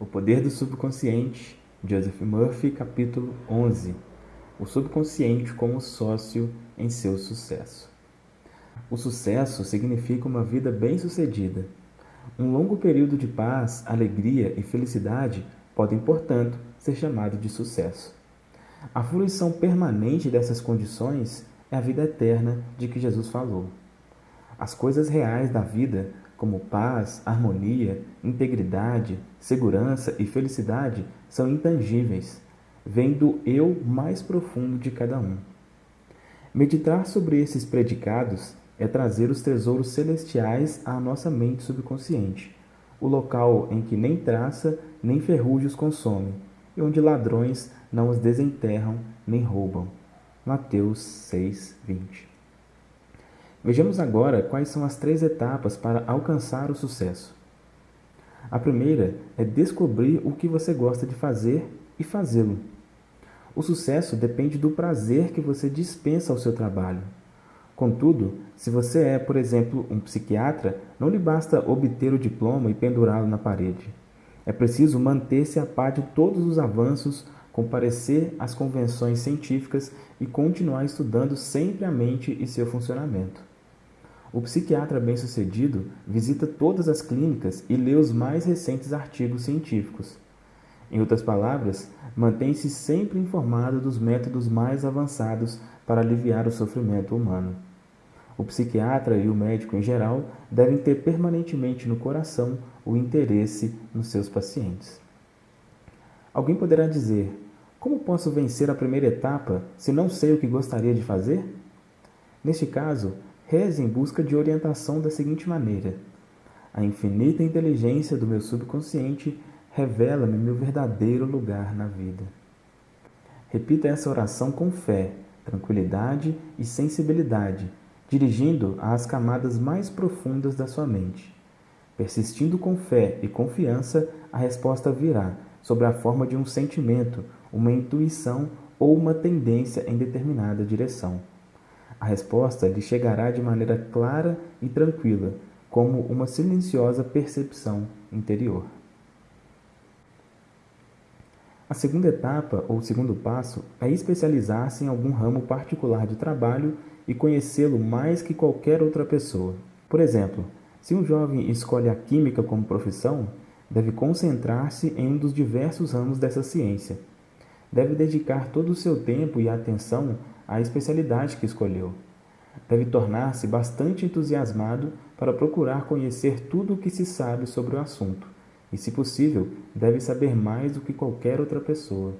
O Poder do Subconsciente, Joseph Murphy, capítulo 11. O subconsciente como sócio em seu sucesso. O sucesso significa uma vida bem-sucedida. Um longo período de paz, alegria e felicidade podem, portanto, ser chamado de sucesso. A fruição permanente dessas condições é a vida eterna de que Jesus falou. As coisas reais da vida como paz, harmonia, integridade, segurança e felicidade, são intangíveis, vêm do eu mais profundo de cada um. Meditar sobre esses predicados é trazer os tesouros celestiais à nossa mente subconsciente, o local em que nem traça nem ferrugem os consome, e onde ladrões não os desenterram nem roubam. Mateus 6, 20 Vejamos agora quais são as três etapas para alcançar o sucesso. A primeira é descobrir o que você gosta de fazer e fazê-lo. O sucesso depende do prazer que você dispensa ao seu trabalho. Contudo, se você é, por exemplo, um psiquiatra, não lhe basta obter o diploma e pendurá-lo na parede. É preciso manter-se a par de todos os avanços, comparecer às convenções científicas e continuar estudando sempre a mente e seu funcionamento. O psiquiatra bem-sucedido visita todas as clínicas e lê os mais recentes artigos científicos. Em outras palavras, mantém-se sempre informado dos métodos mais avançados para aliviar o sofrimento humano. O psiquiatra e o médico em geral devem ter permanentemente no coração o interesse nos seus pacientes. Alguém poderá dizer: Como posso vencer a primeira etapa se não sei o que gostaria de fazer? Neste caso, Reze em busca de orientação da seguinte maneira: A infinita inteligência do meu subconsciente revela-me meu verdadeiro lugar na vida. Repita essa oração com fé, tranquilidade e sensibilidade, dirigindo às camadas mais profundas da sua mente. Persistindo com fé e confiança, a resposta virá sob a forma de um sentimento, uma intuição ou uma tendência em determinada direção. A resposta lhe chegará de maneira clara e tranquila, como uma silenciosa percepção interior. A segunda etapa, ou segundo passo, é especializar-se em algum ramo particular de trabalho e conhecê-lo mais que qualquer outra pessoa. Por exemplo, se um jovem escolhe a química como profissão, deve concentrar-se em um dos diversos ramos dessa ciência. Deve dedicar todo o seu tempo e atenção à especialidade que escolheu. Deve tornar-se bastante entusiasmado para procurar conhecer tudo o que se sabe sobre o assunto, e, se possível, deve saber mais do que qualquer outra pessoa.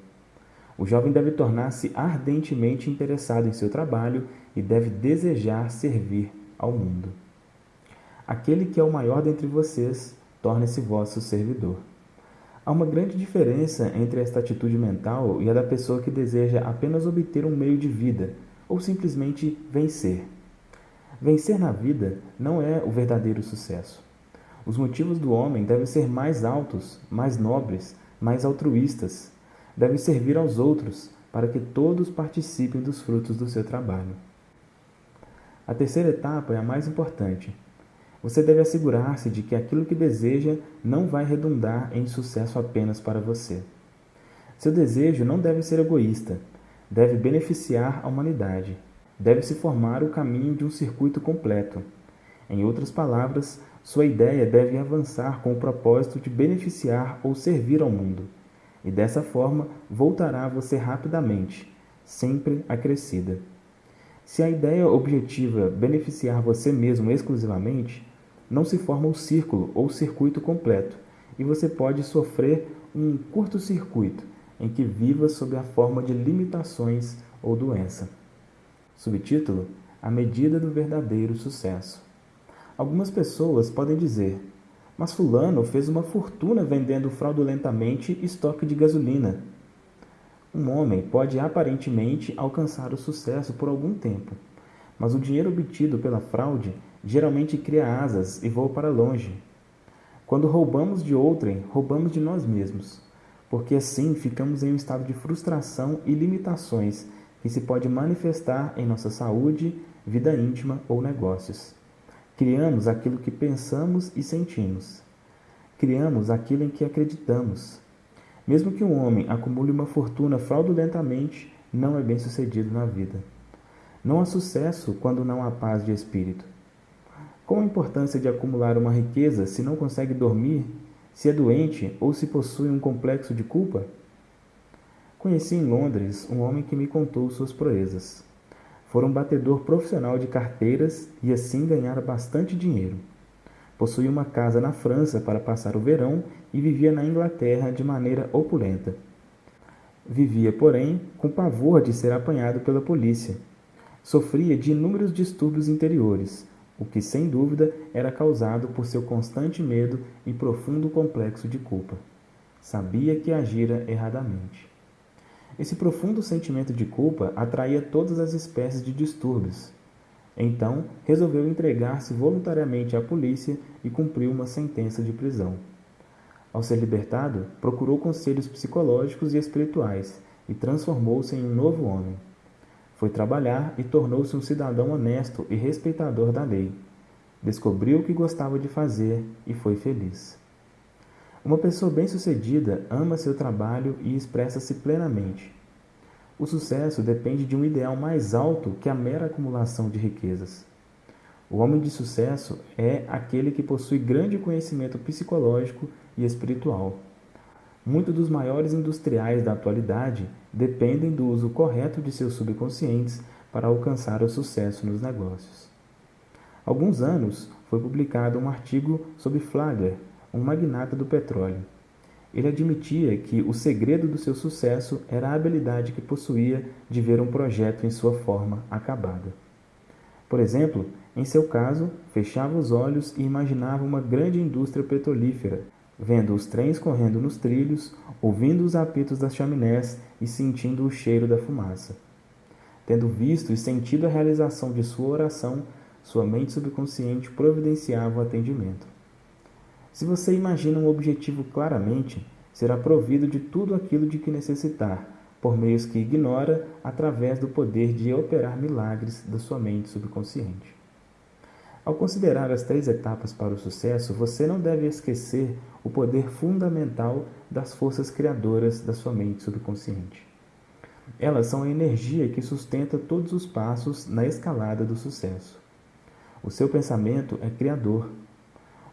O jovem deve tornar-se ardentemente interessado em seu trabalho e deve desejar servir ao mundo. Aquele que é o maior dentre vocês, torne-se vosso servidor. Há uma grande diferença entre esta atitude mental e a da pessoa que deseja apenas obter um meio de vida ou simplesmente vencer. Vencer na vida não é o verdadeiro sucesso. Os motivos do homem devem ser mais altos, mais nobres, mais altruístas. Deve servir aos outros para que todos participem dos frutos do seu trabalho. A terceira etapa é a mais importante você deve assegurar-se de que aquilo que deseja não vai redundar em sucesso apenas para você. Seu desejo não deve ser egoísta, deve beneficiar a humanidade, deve se formar o caminho de um circuito completo. Em outras palavras, sua ideia deve avançar com o propósito de beneficiar ou servir ao mundo, e dessa forma voltará a você rapidamente, sempre acrescida. Se a ideia objetiva beneficiar você mesmo exclusivamente, não se forma o círculo ou circuito completo, e você pode sofrer um curto-circuito em que viva sob a forma de limitações ou doença. Subtítulo: A medida do verdadeiro sucesso. Algumas pessoas podem dizer: Mas Fulano fez uma fortuna vendendo fraudulentamente estoque de gasolina. Um homem pode aparentemente alcançar o sucesso por algum tempo, mas o dinheiro obtido pela fraude geralmente cria asas e voa para longe. Quando roubamos de outrem, roubamos de nós mesmos, porque assim ficamos em um estado de frustração e limitações que se pode manifestar em nossa saúde, vida íntima ou negócios. Criamos aquilo que pensamos e sentimos. criamos aquilo em que acreditamos. Mesmo que um homem acumule uma fortuna fraudulentamente, não é bem sucedido na vida. Não há sucesso quando não há paz de espírito. Qual a importância de acumular uma riqueza se não consegue dormir, se é doente ou se possui um complexo de culpa? Conheci em Londres um homem que me contou suas proezas. Fora um batedor profissional de carteiras e assim ganhara bastante dinheiro. Possuía uma casa na França para passar o verão e vivia na Inglaterra de maneira opulenta. Vivia, porém, com pavor de ser apanhado pela polícia. Sofria de inúmeros distúrbios interiores, o que sem dúvida era causado por seu constante medo e profundo complexo de culpa. Sabia que agira erradamente. Esse profundo sentimento de culpa atraía todas as espécies de distúrbios. Então, resolveu entregar-se voluntariamente à polícia e cumpriu uma sentença de prisão. Ao ser libertado, procurou conselhos psicológicos e espirituais e transformou-se em um novo homem. Foi trabalhar e tornou-se um cidadão honesto e respeitador da lei. Descobriu o que gostava de fazer e foi feliz. Uma pessoa bem-sucedida ama seu trabalho e expressa-se plenamente. O sucesso depende de um ideal mais alto que a mera acumulação de riquezas. O homem de sucesso é aquele que possui grande conhecimento psicológico e espiritual Muitos dos maiores industriais da atualidade dependem do uso correto de seus subconscientes para alcançar o sucesso nos negócios. Há alguns anos foi publicado um artigo sobre Flagler, um magnata do petróleo. Ele admitia que o segredo do seu sucesso era a habilidade que possuía de ver um projeto em sua forma acabada. Por exemplo, em seu caso, fechava os olhos e imaginava uma grande indústria petrolífera vendo os trens correndo nos trilhos, ouvindo os apitos das chaminés e sentindo o cheiro da fumaça. Tendo visto e sentido a realização de sua oração, sua mente subconsciente providenciava o atendimento. Se você imagina um objetivo claramente, será provido de tudo aquilo de que necessitar, por meios que ignora, através do poder de operar milagres da sua mente subconsciente. Ao considerar as três etapas para o sucesso, você não deve esquecer o poder fundamental das forças criadoras da sua mente subconsciente. Elas são a energia que sustenta todos os passos na escalada do sucesso. O seu pensamento é criador.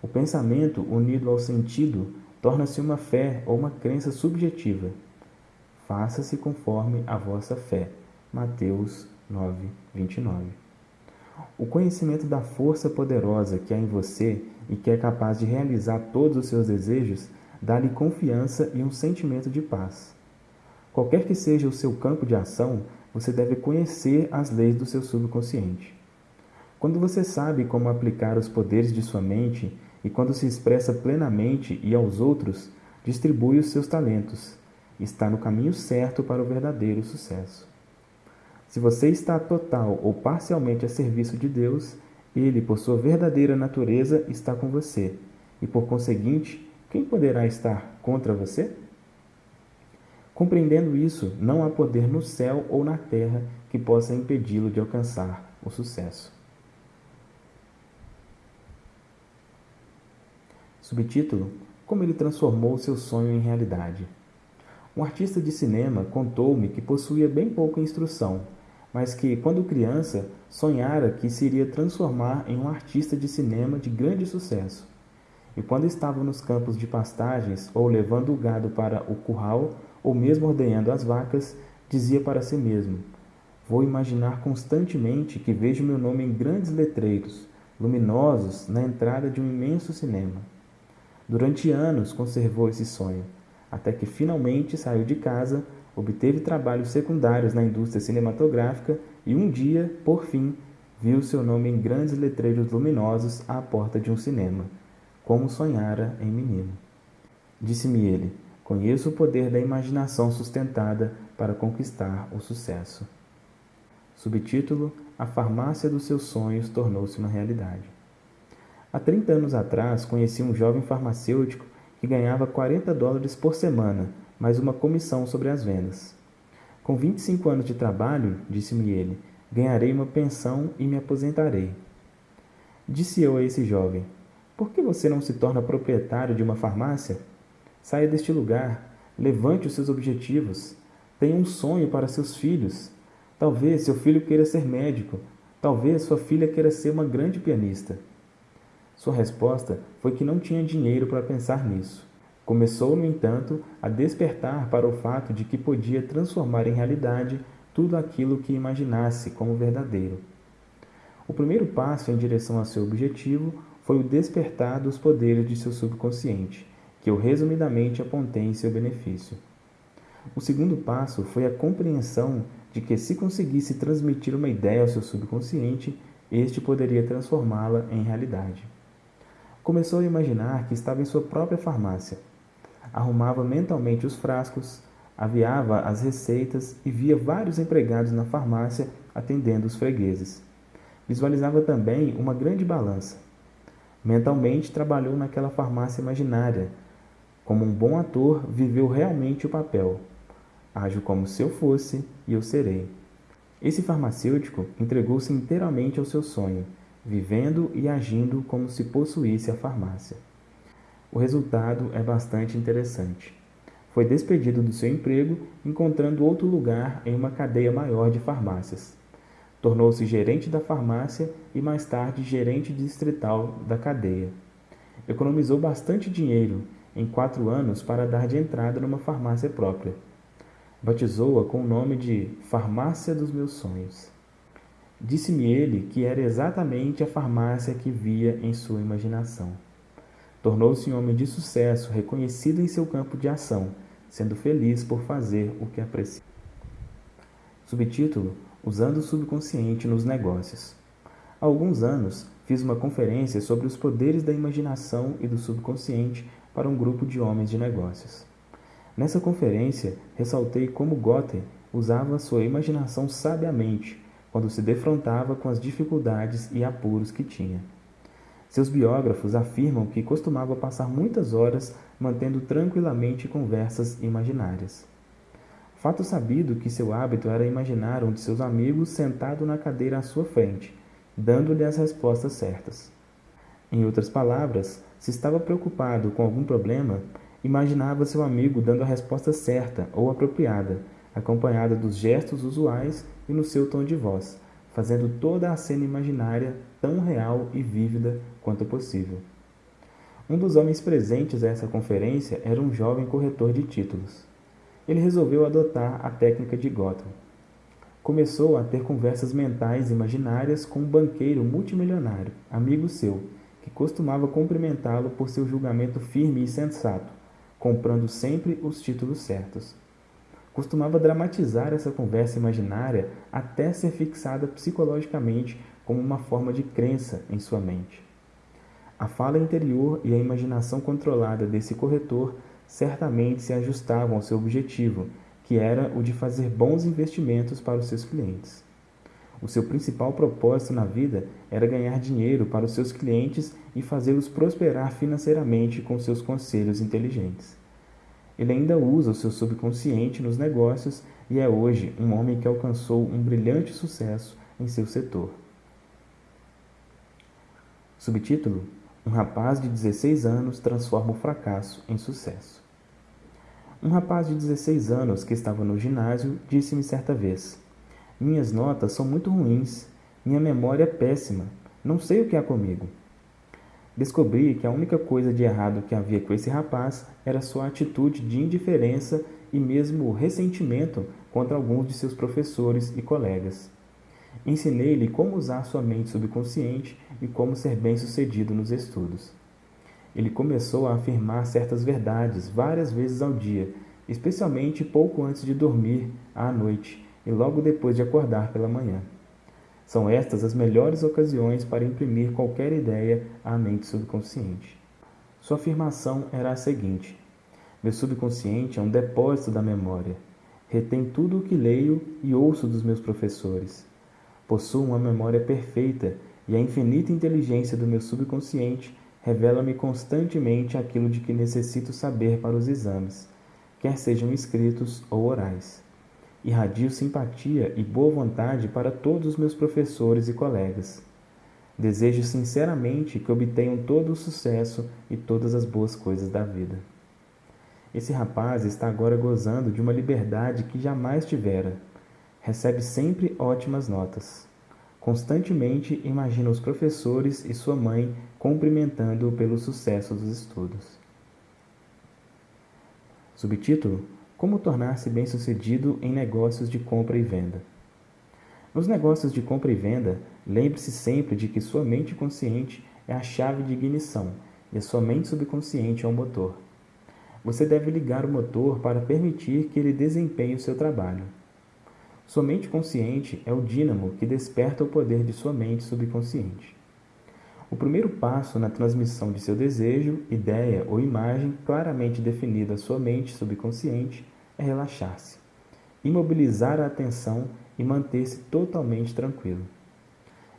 O pensamento unido ao sentido torna-se uma fé ou uma crença subjetiva. Faça-se conforme a vossa fé. Mateus 9, 29. O conhecimento da força poderosa que há em você e que é capaz de realizar todos os seus desejos dá-lhe confiança e um sentimento de paz. Qualquer que seja o seu campo de ação, você deve conhecer as leis do seu subconsciente. Quando você sabe como aplicar os poderes de sua mente e quando se expressa plenamente e aos outros, distribui os seus talentos. Está no caminho certo para o verdadeiro sucesso. Se você está total ou parcialmente a serviço de Deus, Ele, por sua verdadeira natureza, está com você. E por conseguinte, quem poderá estar contra você? Compreendendo isso, não há poder no céu ou na terra que possa impedi-lo de alcançar o sucesso. Subtítulo: Como ele transformou seu sonho em realidade. Um artista de cinema contou-me que possuía bem pouca instrução, mas que, quando criança, sonhara que se iria transformar em um artista de cinema de grande sucesso. E quando estava nos campos de pastagens, ou levando o gado para o curral, ou mesmo ordenhando as vacas, dizia para si mesmo: Vou imaginar constantemente que vejo meu nome em grandes letreiros, luminosos, na entrada de um imenso cinema. Durante anos conservou esse sonho, até que finalmente saiu de casa obteve trabalhos secundários na indústria cinematográfica e um dia, por fim, viu seu nome em grandes letreiros luminosos à porta de um cinema, como sonhara em menino. Disse-me ele: Conheço o poder da imaginação sustentada para conquistar o sucesso. Subtítulo: A farmácia dos seus sonhos tornou-se uma realidade. Há 30 anos atrás, conheci um jovem farmacêutico que ganhava 40 dólares por semana mais uma comissão sobre as vendas. Com 25 anos de trabalho, disse-me ele, ganharei uma pensão e me aposentarei. Disse eu a esse jovem: Por que você não se torna proprietário de uma farmácia? Saia deste lugar, levante os seus objetivos, tenha um sonho para seus filhos. Talvez seu filho queira ser médico, talvez sua filha queira ser uma grande pianista. Sua resposta foi que não tinha dinheiro para pensar nisso. Começou, no entanto, a despertar para o fato de que podia transformar em realidade tudo aquilo que imaginasse como verdadeiro. O primeiro passo em direção a seu objetivo foi o despertar dos poderes de seu subconsciente, que eu resumidamente apontei em seu benefício. O segundo passo foi a compreensão de que, se conseguisse transmitir uma ideia ao seu subconsciente, este poderia transformá-la em realidade. Começou a imaginar que estava em sua própria farmácia. Arrumava mentalmente os frascos, aviava as receitas e via vários empregados na farmácia atendendo os fregueses. Visualizava também uma grande balança. Mentalmente trabalhou naquela farmácia imaginária. Como um bom ator, viveu realmente o papel. Ajo como se eu fosse e eu serei. Esse farmacêutico entregou-se inteiramente ao seu sonho, vivendo e agindo como se possuísse a farmácia. O resultado é bastante interessante. Foi despedido do seu emprego, encontrando outro lugar em uma cadeia maior de farmácias. Tornou-se gerente da farmácia e mais tarde gerente distrital da cadeia. Economizou bastante dinheiro em quatro anos para dar de entrada numa farmácia própria. Batizou-a com o nome de Farmácia dos Meus Sonhos. Disse-me ele que era exatamente a farmácia que via em sua imaginação. Tornou-se um homem de sucesso, reconhecido em seu campo de ação, sendo feliz por fazer o que aprecia. Subtítulo: Usando o subconsciente nos negócios. Há alguns anos, fiz uma conferência sobre os poderes da imaginação e do subconsciente para um grupo de homens de negócios. Nessa conferência, ressaltei como Goethe usava sua imaginação sabiamente quando se defrontava com as dificuldades e apuros que tinha. Seus biógrafos afirmam que costumava passar muitas horas mantendo tranquilamente conversas imaginárias. Fato sabido que seu hábito era imaginar um de seus amigos sentado na cadeira à sua frente, dando-lhe as respostas certas. Em outras palavras, se estava preocupado com algum problema, imaginava seu amigo dando a resposta certa ou apropriada, acompanhada dos gestos usuais e no seu tom de voz, fazendo toda a cena imaginária tão real e vívida quanto possível. Um dos homens presentes a essa conferência era um jovem corretor de títulos. Ele resolveu adotar a técnica de Gotham. Começou a ter conversas mentais imaginárias com um banqueiro multimilionário, amigo seu, que costumava cumprimentá-lo por seu julgamento firme e sensato, comprando sempre os títulos certos. Costumava dramatizar essa conversa imaginária até ser fixada psicologicamente como uma forma de crença em sua mente. A fala interior e a imaginação controlada desse corretor certamente se ajustavam ao seu objetivo, que era o de fazer bons investimentos para os seus clientes. O seu principal propósito na vida era ganhar dinheiro para os seus clientes e fazê-los prosperar financeiramente com seus conselhos inteligentes. Ele ainda usa o seu subconsciente nos negócios e é hoje um homem que alcançou um brilhante sucesso em seu setor. Subtítulo: Um rapaz de 16 anos transforma o fracasso em sucesso. Um rapaz de 16 anos que estava no ginásio disse-me certa vez: minhas notas são muito ruins. Minha memória é péssima. Não sei o que há comigo. Descobri que a única coisa de errado que havia com esse rapaz era sua atitude de indiferença e mesmo ressentimento contra alguns de seus professores e colegas. Ensinei-lhe como usar sua mente subconsciente e como ser bem-sucedido nos estudos. Ele começou a afirmar certas verdades várias vezes ao dia, especialmente pouco antes de dormir à noite, e logo depois de acordar pela manhã. São estas as melhores ocasiões para imprimir qualquer ideia à mente subconsciente. Sua afirmação era a seguinte: Meu subconsciente é um depósito da memória. Retém tudo o que leio e ouço dos meus professores. Possuo uma memória perfeita e a infinita inteligência do meu subconsciente revela-me constantemente aquilo de que necessito saber para os exames, quer sejam escritos ou orais. Irradio simpatia e boa vontade para todos os meus professores e colegas. Desejo sinceramente que obtenham todo o sucesso e todas as boas coisas da vida. Esse rapaz está agora gozando de uma liberdade que jamais tivera. Recebe sempre ótimas notas. Constantemente imagina os professores e sua mãe cumprimentando-o pelo sucesso dos estudos. Subtítulo: Como tornar-se bem-sucedido em negócios de compra e venda. Nos negócios de compra e venda, lembre-se sempre de que sua mente consciente é a chave de ignição e a sua mente subconsciente é o motor. Você deve ligar o motor para permitir que ele desempenhe o seu trabalho. Sua mente consciente é o dínamo que desperta o poder de sua mente subconsciente. O primeiro passo na transmissão de seu desejo, ideia ou imagem claramente definida à sua mente subconsciente é relaxar-se, imobilizar a atenção e manter-se totalmente tranquilo.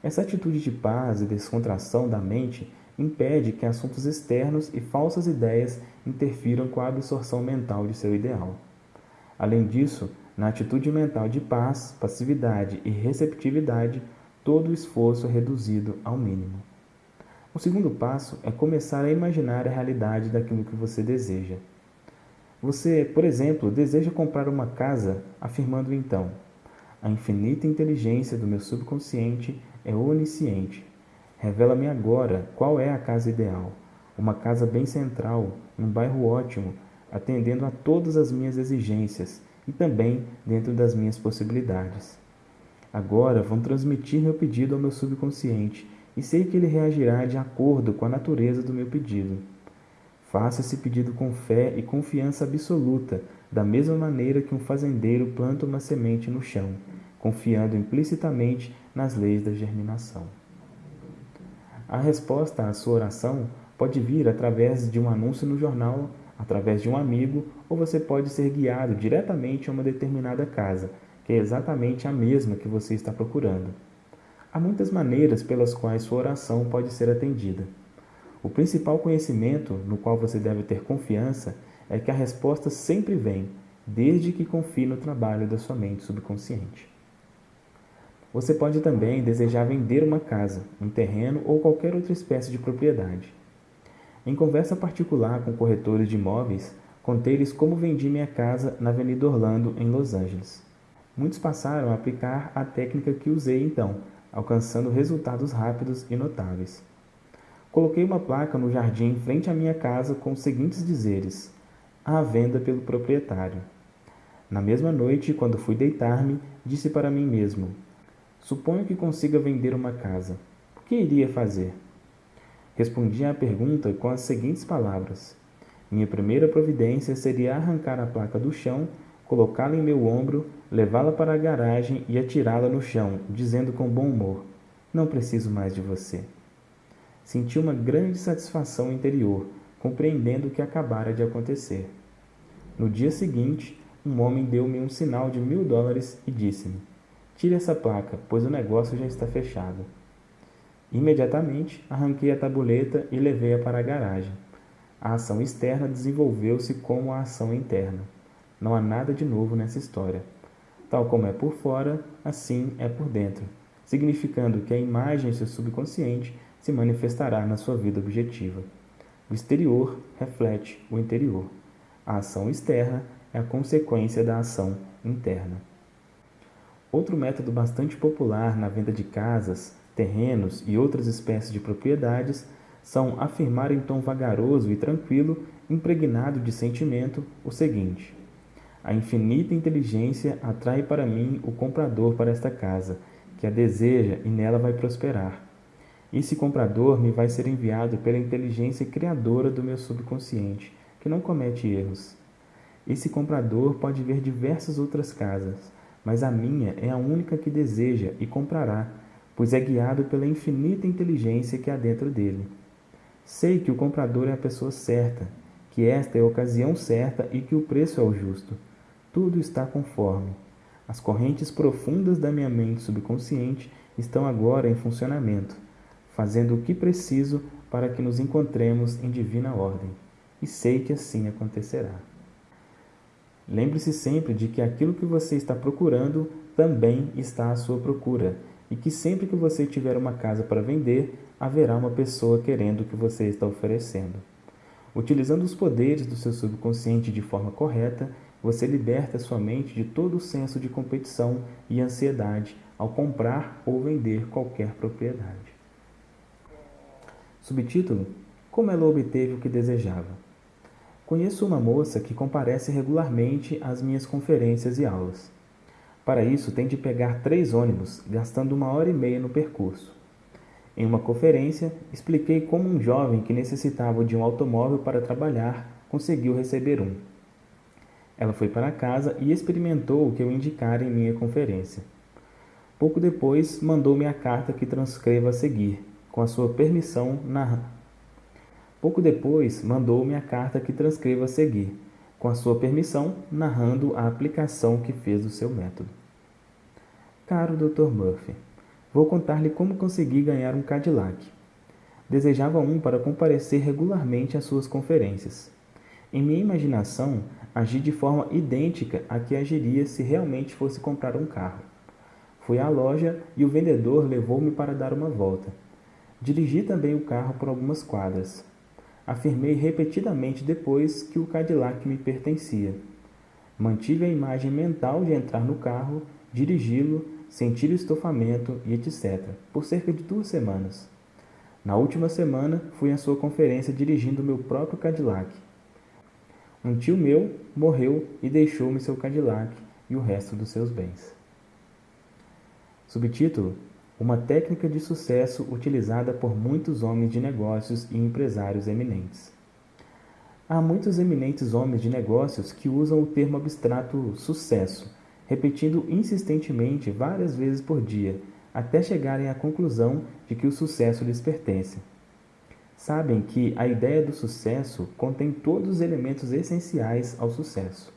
Essa atitude de paz e descontração da mente impede que assuntos externos e falsas ideias interfiram com a absorção mental de seu ideal. Além disso, na atitude mental de paz, passividade e receptividade, todo o esforço é reduzido ao mínimo. O segundo passo é começar a imaginar a realidade daquilo que você deseja. Você, por exemplo, deseja comprar uma casa, afirmando então: A infinita inteligência do meu subconsciente é onisciente. Revela-me agora qual é a casa ideal. Uma casa bem central, num bairro ótimo, atendendo a todas as minhas exigências e também dentro das minhas possibilidades. Agora vão transmitir meu pedido ao meu subconsciente e sei que ele reagirá de acordo com a natureza do meu pedido. Faça esse pedido com fé e confiança absoluta, da mesma maneira que um fazendeiro planta uma semente no chão, confiando implicitamente nas leis da germinação. A resposta à sua oração pode vir através de um anúncio no jornal através de um amigo, ou você pode ser guiado diretamente a uma determinada casa, que é exatamente a mesma que você está procurando. Há muitas maneiras pelas quais sua oração pode ser atendida. O principal conhecimento no qual você deve ter confiança é que a resposta sempre vem, desde que confie no trabalho da sua mente subconsciente. Você pode também desejar vender uma casa, um terreno ou qualquer outra espécie de propriedade. Em conversa particular com corretores de imóveis, contei-lhes como vendi minha casa na Avenida Orlando, em Los Angeles. Muitos passaram a aplicar a técnica que usei então, alcançando resultados rápidos e notáveis. Coloquei uma placa no jardim em frente à minha casa com os seguintes dizeres: à venda pelo proprietário. Na mesma noite, quando fui deitar-me, disse para mim mesmo: Suponho que consiga vender uma casa. O que iria fazer? Respondi à pergunta com as seguintes palavras: Minha primeira providência seria arrancar a placa do chão, colocá-la em meu ombro, levá-la para a garagem e atirá-la no chão, dizendo com bom humor: Não preciso mais de você. Senti uma grande satisfação interior, compreendendo o que acabara de acontecer. No dia seguinte, um homem deu-me um sinal de mil dólares e disse-me: Tire essa placa, pois o negócio já está fechado. Imediatamente, arranquei a tabuleta e levei-a para a garagem. A ação externa desenvolveu-se como a ação interna. Não há nada de novo nessa história. Tal como é por fora, assim é por dentro, significando que a imagem em seu subconsciente se manifestará na sua vida objetiva. O exterior reflete o interior. A ação externa é a consequência da ação interna. Outro método bastante popular na venda de casas terrenos e outras espécies de propriedades são afirmar em tom vagaroso e tranquilo, impregnado de sentimento, o seguinte: A infinita inteligência atrai para mim o comprador para esta casa, que a deseja e nela vai prosperar. Esse comprador me vai ser enviado pela inteligência criadora do meu subconsciente, que não comete erros. Esse comprador pode ver diversas outras casas, mas a minha é a única que deseja e comprará pois é guiado pela infinita inteligência que há dentro dele. Sei que o comprador é a pessoa certa, que esta é a ocasião certa e que o preço é o justo. Tudo está conforme. As correntes profundas da minha mente subconsciente estão agora em funcionamento, fazendo o que preciso para que nos encontremos em divina ordem. E sei que assim acontecerá. Lembre-se sempre de que aquilo que você está procurando também está à sua procura e que sempre que você tiver uma casa para vender, haverá uma pessoa querendo o que você está oferecendo. Utilizando os poderes do seu subconsciente de forma correta, você liberta sua mente de todo o senso de competição e ansiedade ao comprar ou vender qualquer propriedade. Subtítulo: Como ela obteve o que desejava. Conheço uma moça que comparece regularmente às minhas conferências e aulas. Para isso, tem de pegar três ônibus, gastando uma hora e meia no percurso. Em uma conferência, expliquei como um jovem que necessitava de um automóvel para trabalhar conseguiu receber um. Ela foi para casa e experimentou o que eu indicara em minha conferência. Pouco depois, mandou-me a carta que transcrevo a seguir, com a sua permissão, na Pouco depois, mandou-me a carta que transcrevo a seguir, com a sua permissão, narrando a aplicação que fez do seu método. Caro Dr. Murphy, vou contar-lhe como consegui ganhar um Cadillac. Desejava um para comparecer regularmente às suas conferências. Em minha imaginação, agi de forma idêntica à que agiria se realmente fosse comprar um carro. Fui à loja e o vendedor levou-me para dar uma volta. Dirigi também o carro por algumas quadras. Afirmei repetidamente depois que o Cadillac me pertencia. Mantive a imagem mental de entrar no carro, dirigi-lo, sentir o estofamento e etc., por cerca de duas semanas. Na última semana, fui à sua conferência dirigindo meu próprio Cadillac. Um tio meu morreu e deixou-me seu Cadillac e o resto dos seus bens. Subtítulo: uma técnica de sucesso utilizada por muitos homens de negócios e empresários eminentes. Há muitos eminentes homens de negócios que usam o termo abstrato sucesso, repetindo insistentemente várias vezes por dia, até chegarem à conclusão de que o sucesso lhes pertence. Sabem que a ideia do sucesso contém todos os elementos essenciais ao sucesso.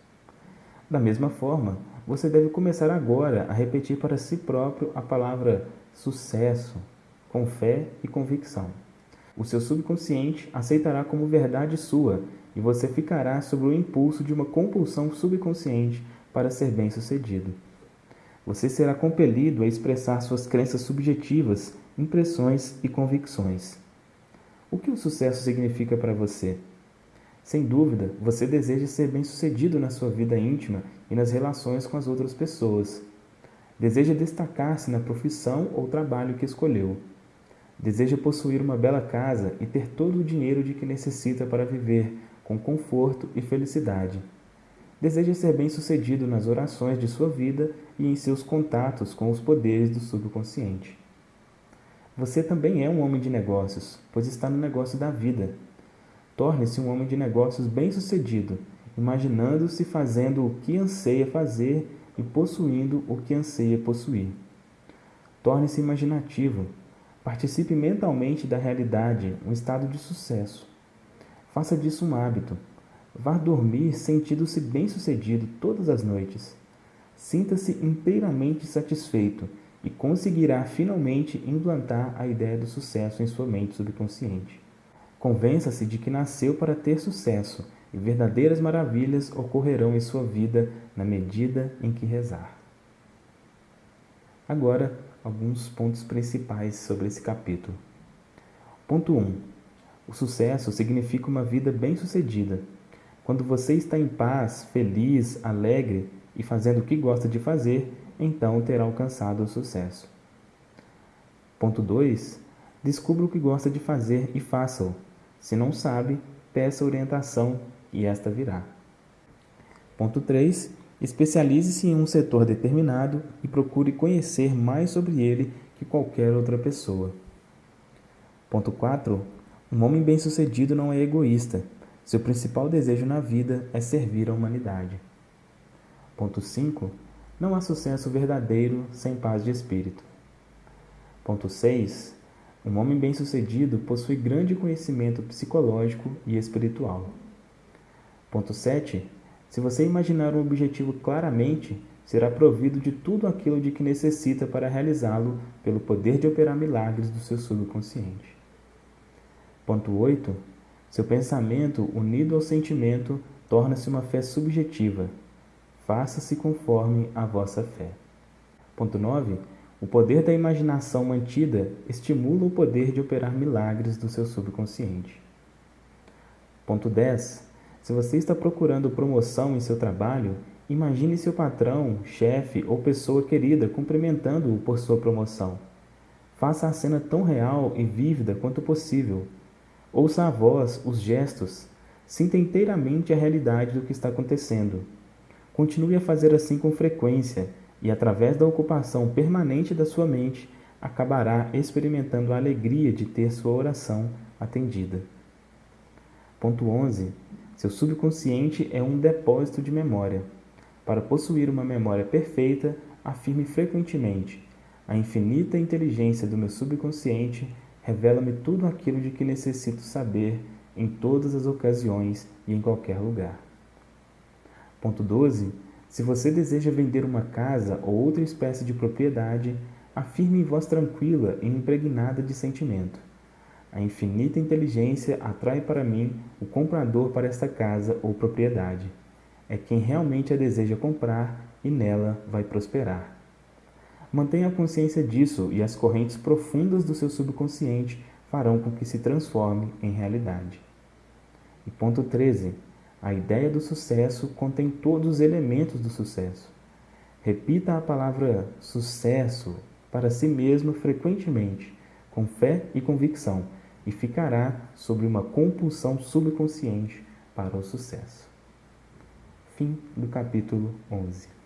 Da mesma forma, você deve começar agora a repetir para si próprio a palavra sucesso, com fé e convicção. O seu subconsciente aceitará como verdade sua e você ficará sob o impulso de uma compulsão subconsciente para ser bem-sucedido. Você será compelido a expressar suas crenças subjetivas, impressões e convicções. O que o sucesso significa para você? Sem dúvida, você deseja ser bem-sucedido na sua vida íntima e nas relações com as outras pessoas. Deseja destacar-se na profissão ou trabalho que escolheu. Deseja possuir uma bela casa e ter todo o dinheiro de que necessita para viver com conforto e felicidade. Deseja ser bem-sucedido nas orações de sua vida e em seus contatos com os poderes do subconsciente. Você também é um homem de negócios, pois está no negócio da vida. Torne-se um homem de negócios bem-sucedido, imaginando-se fazendo o que anseia fazer e possuindo o que anseia possuir. Torne-se imaginativo. Participe mentalmente da realidade, um estado de sucesso. Faça disso um hábito. Vá dormir sentindo-se bem-sucedido todas as noites. Sinta-se inteiramente satisfeito e conseguirá finalmente implantar a ideia do sucesso em sua mente subconsciente. Convença-se de que nasceu para ter sucesso e verdadeiras maravilhas ocorrerão em sua vida na medida em que rezar. Agora, alguns pontos principais sobre esse capítulo. Ponto 1. O sucesso significa uma vida bem-sucedida. Quando você está em paz, feliz, alegre e fazendo o que gosta de fazer, então terá alcançado o sucesso. Ponto 2. Descubra o que gosta de fazer e faça-o. Se não sabe, peça orientação e esta virá. Ponto 3. Especialize-se em um setor determinado e procure conhecer mais sobre ele que qualquer outra pessoa. Ponto 4. Um homem bem-sucedido não é egoísta. Seu principal desejo na vida é servir a humanidade. Ponto 5. Não há sucesso verdadeiro sem paz de espírito. Ponto 6. Um homem bem-sucedido possui grande conhecimento psicológico e espiritual. Ponto 7. Se você imaginar um objetivo claramente, será provido de tudo aquilo de que necessita para realizá-lo pelo poder de operar milagres do seu subconsciente. Ponto 8. Seu pensamento, unido ao sentimento, torna-se uma fé subjetiva. Faça-se conforme a vossa fé. Ponto 9. O poder da imaginação mantida estimula o poder de operar milagres do seu subconsciente. Ponto 10. Se você está procurando promoção em seu trabalho, imagine seu patrão, chefe ou pessoa querida cumprimentando-o por sua promoção. Faça a cena tão real e vívida quanto possível. Ouça a voz, os gestos. Sinta inteiramente a realidade do que está acontecendo. Continue a fazer assim com frequência e, através da ocupação permanente da sua mente, acabará experimentando a alegria de ter sua oração atendida. Ponto 11. Seu subconsciente é um depósito de memória. Para possuir uma memória perfeita, afirme frequentemente: a infinita inteligência do meu subconsciente revela-me tudo aquilo de que necessito saber em todas as ocasiões e em qualquer lugar. Ponto 12. Se você deseja vender uma casa ou outra espécie de propriedade, afirme em voz tranquila e impregnada de sentimento. A infinita inteligência atrai para mim o comprador para esta casa ou propriedade. É quem realmente a deseja comprar e nela vai prosperar. Mantenha a consciência disso e as correntes profundas do seu subconsciente farão com que se transforme em realidade. E ponto 13. A ideia do sucesso contém todos os elementos do sucesso. Repita a palavra sucesso para si mesmo frequentemente, com fé e convicção, e ficará sobre uma compulsão subconsciente para o sucesso. Fim do capítulo 11.